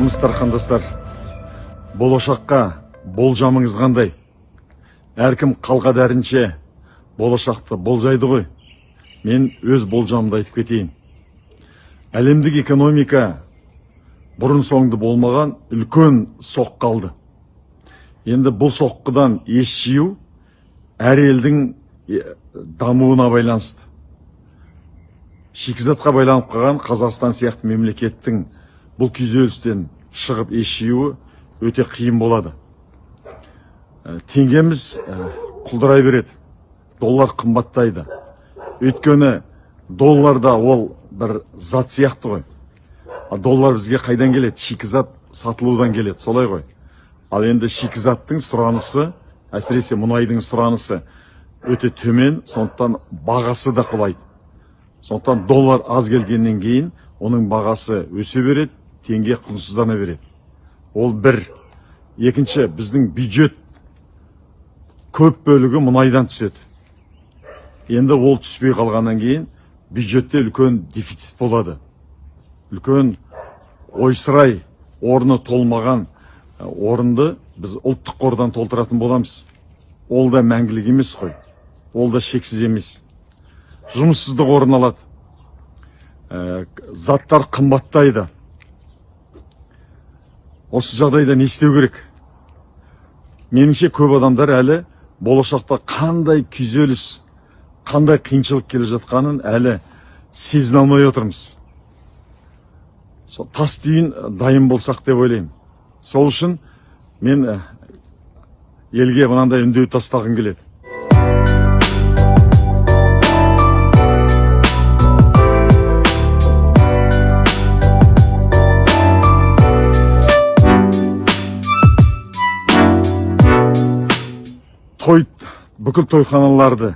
армысыздар қандастар. Болашаққа болжамыңыз қандай? Әркім қалға дәрінше болашақты болжайды ғой. Мен өз болжамымды айтып кетейін. Әлемдік экономика бұрын соңды болмаған үлкен соққы алды енді бұл соққыдан ес жию әр елдің дамуына байланысты. Шикізатқа байланып қалған қазақстан сияқты мемлекеттің бұл күйзелістен шығып ес өте қиын болады. Ә, теңгеміз ә, құлдырай береді. Доллар қымбаттайды. Өйткені долларда ол бір зат сияқты ғой. А доллар бізге қайдан келеді? Шикізат сатылудан келеді. Солай ғой. Ал енді шикізаттың сұранысы әсіресе мұнайдың сұранысы өте төмен сондықтан бағасы да құлайды. Сондықтан доллар аз келгеннен кейін оның бағасы өсе береді теңге құнсыздана береді ол бір. Екінші біздің бюджет көп бөлігі мұнайдан түседі. Енді ол түспей қалғаннан кейін бюджетте үлкен дефицит болады. Үлкен ойсырай орны толмаған ә, орынды біз ұлттық қордан толтыратын боламыз. Ол да мәңгілік емес қой. Ол да шексіз емес. Жұмыссыздық орын алады. Ә, заттар қымбаттайды. Осы жағдайда не істеу керек? Меніңше көп адамдар әлі болашақта қандай күйзеліс қандай қиыншылық келе жатқанын әлі сезіне алмай отырмыз. Сол тас түйін дайын болсақ деп ойлаймын. Сол үшін мен ә, елге мынандай үндеу тастағым келеді. Той бүкіл тойханаларды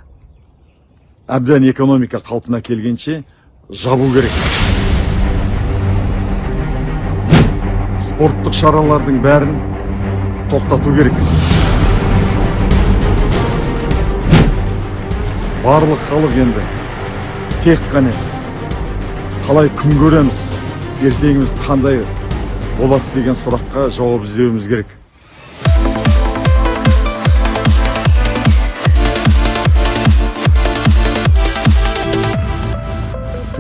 әбден экономика қалпына келгенше жабу керек. Спорттық шаралардың бәрін тоқтату керек. Барлық халық енді тек қана қалай күн көреміз ертеңіміз қандай болады деген сұраққа жауап іздеуіміз керек.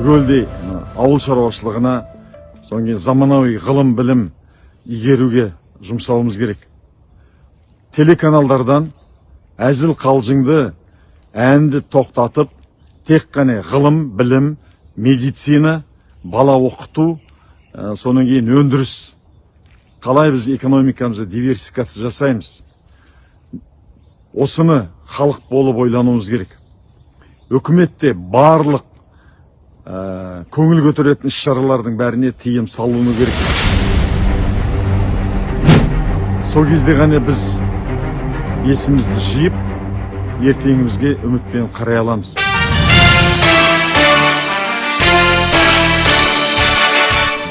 Түгелдей ауыл шаруашылығына содан кейін заманауи ғылым білім игеруге жұмсауымыз керек. Телеканалдардан әзіл қалжыңды әнді тоқтатып тек қана ғылым білім медицина бала оқыту ә, кейін өндіріс. Қалай біз экономикамызды диверсификация жасаймыз? Осыны халық болып ойлануымыз керек. Үкімет те барлық ә, көңіл көтеретін іс шаралардың бәріне тыйым салыну керек. Сол кезде ғана біз есімізді жиып ертеңімізге үмітпен қарай аламыз.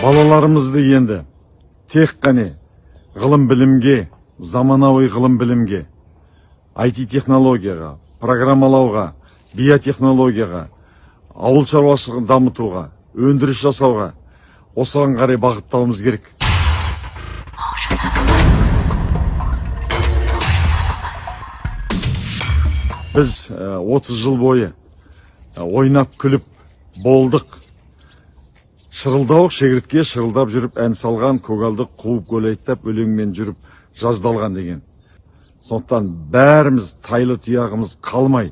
Балаларымызды енді тек қана ғылым білімге заманауи ғылым білімге IT технологияға программалауға биотехнологияға ауыл шаруашылығын дамытуға өндіріс жасауға осыған қарай бағыттауымыз керек. Біз 30 жыл бойы ойнап күліп болдық. Шырылдауық шегіртке шырылдап жүріп ән салған көгалды қуып көлейттап өлеңмен жүріп жаздалған деген. Сондықтан бәріміз тайлы тұяғымыз қалмай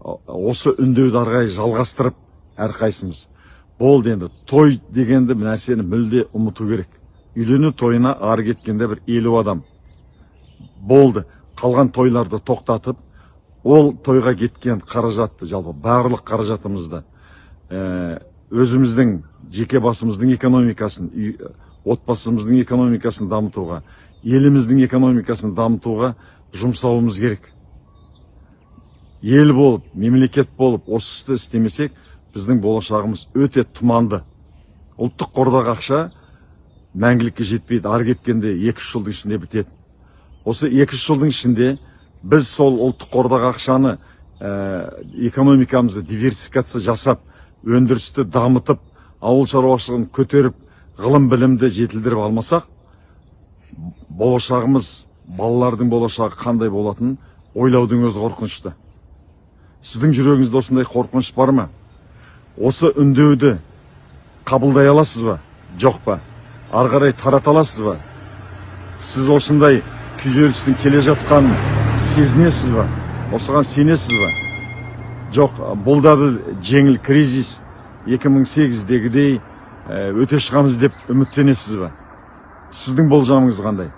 осы үндеуді ары қарай жалғастырып әрқайсымыз болды енді той дегенді нәрсені мүлде ұмыту керек. Үйлену тойына ары кеткенде бір елу адам. Болды қалған тойларды тоқтатып ол тойға кеткен қаражатты жалпы барлық қаражатымызды ә, өзіміздің жеке басымыздың экономикасын отбасымыздың экономикасын дамытуға еліміздің экономикасын дамытуға жұмсауымыз керек. Ел болып мемлекет болып осы істі істемесек біздің болашағымыз өте тұманды. Ұлттық қордағы ақша мәңгілікке жетпейді. Ары кеткенде екі үш жылдың ішінде бітеді осы екі үш жылдың ішінде біз сол ұлттық қордағы ақшаны ә, экономикамызды диверсификация жасап өндірісті дамытып ауыл шаруашылығын көтеріп ғылым білімді жетілдіріп алмасақ болашағымыз балалардың болашағы қандай болатынын ойлаудың өзі қорқынышты. Сіздің жүрегіңізде осындай қорқыныш бар ма? Осы үндеуді қабылдай аласыз ба? Жоқ па? Ары қарай тарата аласыз ба? Сіз осындай күйзелістің келе жатқанын сезінесіз ба? Осыған сенесіз ба? Жоқ бұл да бір жеңіл кризис 2008-дегідей өте шығамыз деп үміттенесіз ба? Сіздің болжамыңыз қандай?